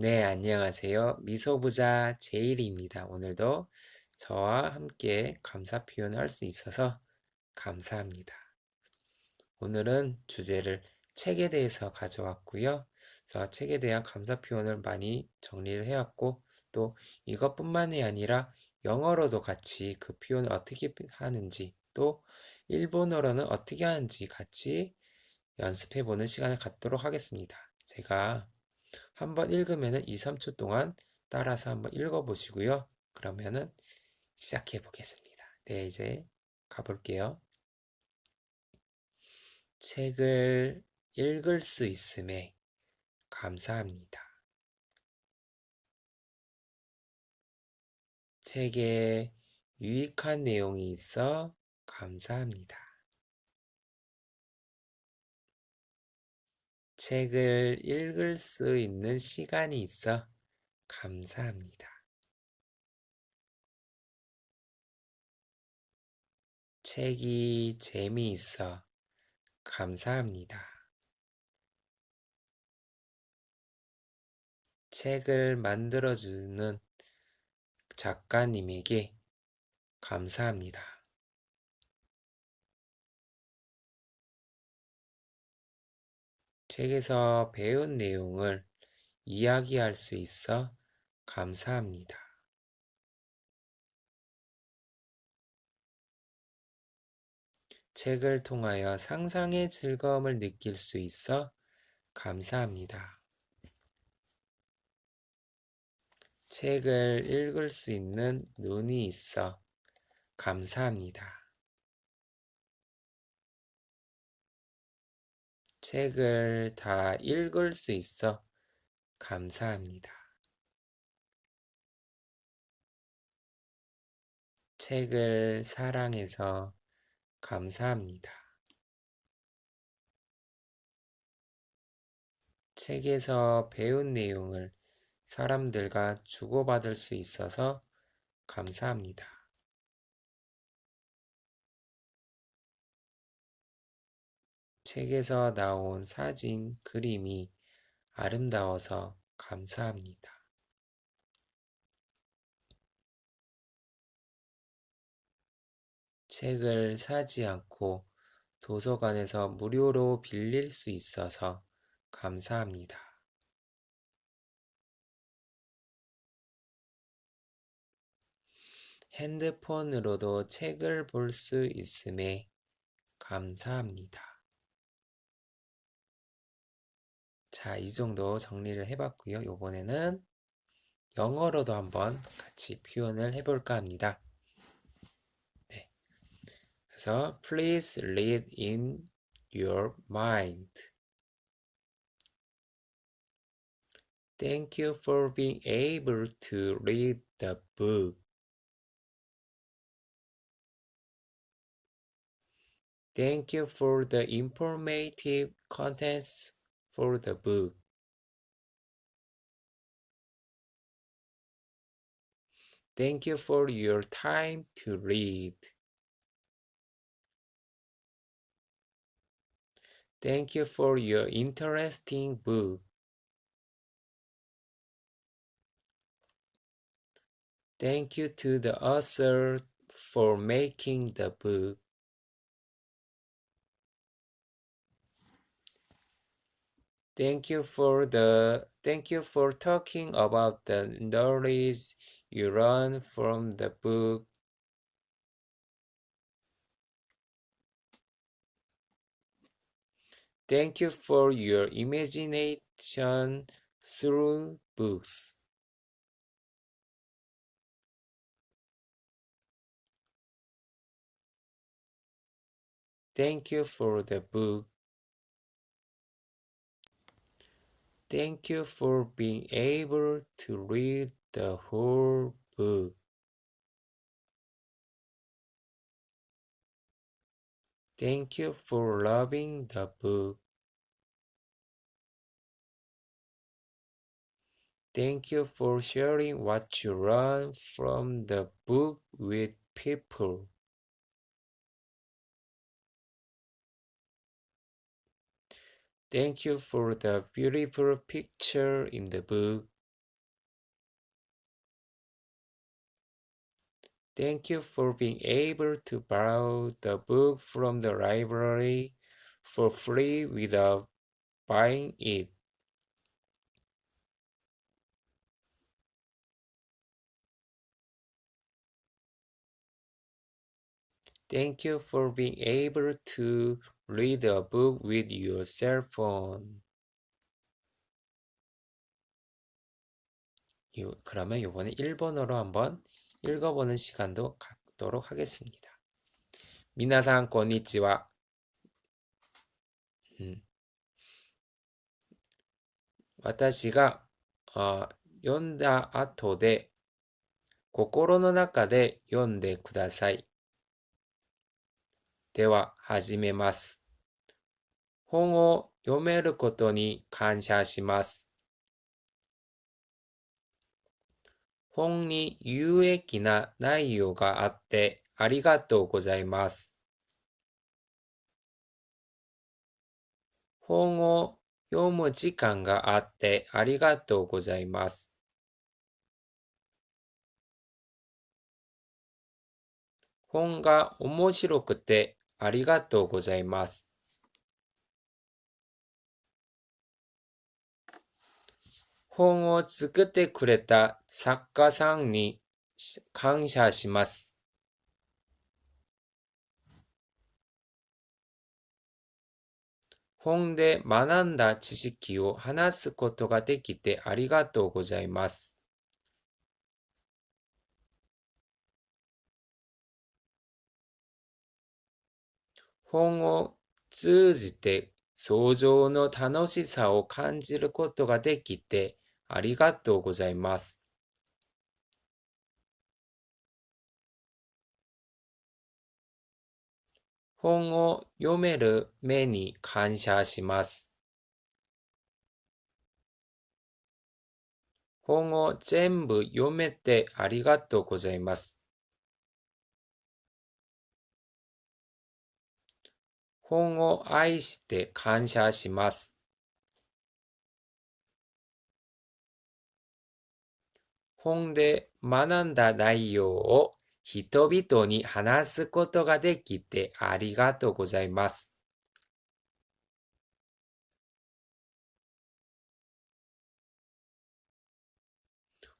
네, 안녕하세요. 미소부자 제일입니다. 오늘도 저와 함께 감사 표현을 할 수 있어서 감사합니다. 오늘은 주제를 책에 대해서 가져왔고요. 그래서 책에 대한 감사 표현을 많이 정리를 해왔고 또 이것뿐만이 아니라 영어로도 같이 그 표현을 어떻게 하는지 또 일본어로는 어떻게 하는지 같이 연습해보는 시간을 갖도록 하겠습니다. 제가 한번 읽으면 2, 3초 동안 따라서 한번 읽어보시고요. 그러면은 시작해 보겠습니다. 네, 이제 가볼게요. 책을 읽을 수 있음에 감사합니다. 책에 유익한 내용이 있어 감사합니다. 책을 읽을 수 있는 시간이 있어 감사합니다. 책이 재미있어 감사합니다. 책을 만들어주는 작가님에게 감사합니다. 책에서 배운 내용을 이야기할 수 있어 감사합니다. 책을 통하여 상상의 즐거움을 느낄 수 있어 감사합니다. 책을 읽을 수 있는 눈이 있어 감사합니다. 책을 다 읽을 수 있어 감사합니다. 책을 사랑해서 감사합니다. 책에서 배운 내용을 사람들과 주고받을 수 있어서 감사합니다. 책에서 나온 사진, 그림이 아름다워서 감사합니다. 책을 사지 않고 도서관에서 무료로 빌릴 수 있어서 감사합니다. 핸드폰으로도 책을 볼 수 있음에 감사합니다. 자, 이 정도 정리를 해봤고요. 이번에는 영어로도 한번 같이 표현을 해볼까 합니다. 네. 그래서 please read in your mind. Thank you for being able to read the book. Thank you for the informative contents for the book. Thank you for your time to read. Thank you for your interesting book. Thank you to the author for making the book. Thank you for the thank you for talking about the knowledge you learn from the book. Thank you for your imagination through books. Thank you for the book. Thank you for being able to read the whole book. Thank you for loving the book. Thank you for sharing what you learn from the book with people. Thank you for the beautiful picture in the book. Thank you for being able to borrow the book from the library for free without buying it. Thank you for being able to read a book with your cell phone. 요, 그러면 이번에 1번으로 한번 읽어보는 시간도 갖도록 하겠습니다. 미나상 고니치와 음. 私があ読んだ後で心の中で読んでください。 では始めます。本を読めることに感謝します。本に有益な内容があってありがとうございます。本を読む時間があってありがとうございます。本が面白くてありがとうございます。本を作ってくれた作家さんに感謝します。本で学んだ知識を話すことができてありがとうございます。本を通じて想像の楽しさを感じることができてありがとうございます。本を読める目に感謝します。本を全部読めてありがとうございます。本を愛して感謝します。本で学んだ内容を人々に話すことができてありがとうございます。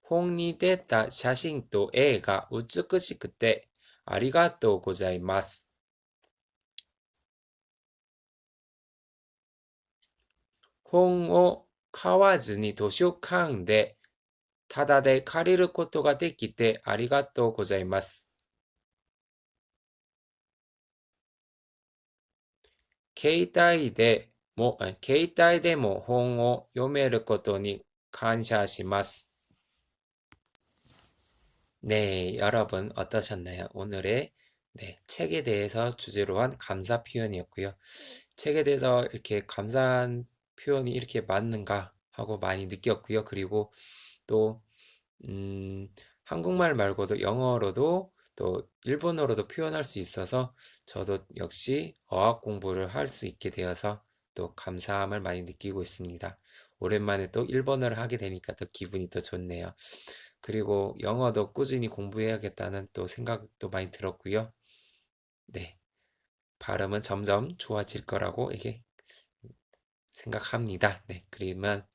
本に出た写真と絵が美しくてありがとうございます。本を買わずに図書館でただで借りることができてありがとうございます。携帯でも、携帯でも本を読めることに感謝します。 네, 여러분 어떠셨나요? 오늘의 네, 책에 대해서 주제로 한 감사 표현이었고요. 책에 대해서 이렇게 감사한 표현이 이렇게 맞는가 하고 많이 느꼈고요. 그리고 또 음, 한국말 말고도 영어로도 또 일본어로도 표현할 수 있어서 저도 역시 어학 공부를 할 수 있게 되어서 또 감사함을 많이 느끼고 있습니다. 오랜만에 또 일본어를 하게 되니까 더 기분이 더 좋네요. 그리고 영어도 꾸준히 공부해야겠다는 또 생각도 많이 들었고요. 네. 발음은 점점 좋아질 거라고 이게 생각합니다. 네. 그러면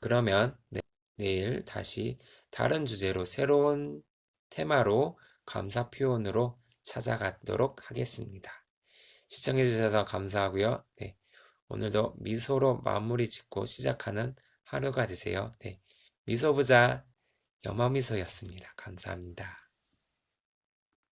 그러면 네, 내일 다시 다른 주제로 새로운 테마로 감사 표현으로 찾아가도록 하겠습니다. 시청해 주셔서 감사하고요. 네. 오늘도 미소로 마무리 짓고 시작하는 하루가 되세요. 네. 미소부자 염화미소였습니다. 감사합니다.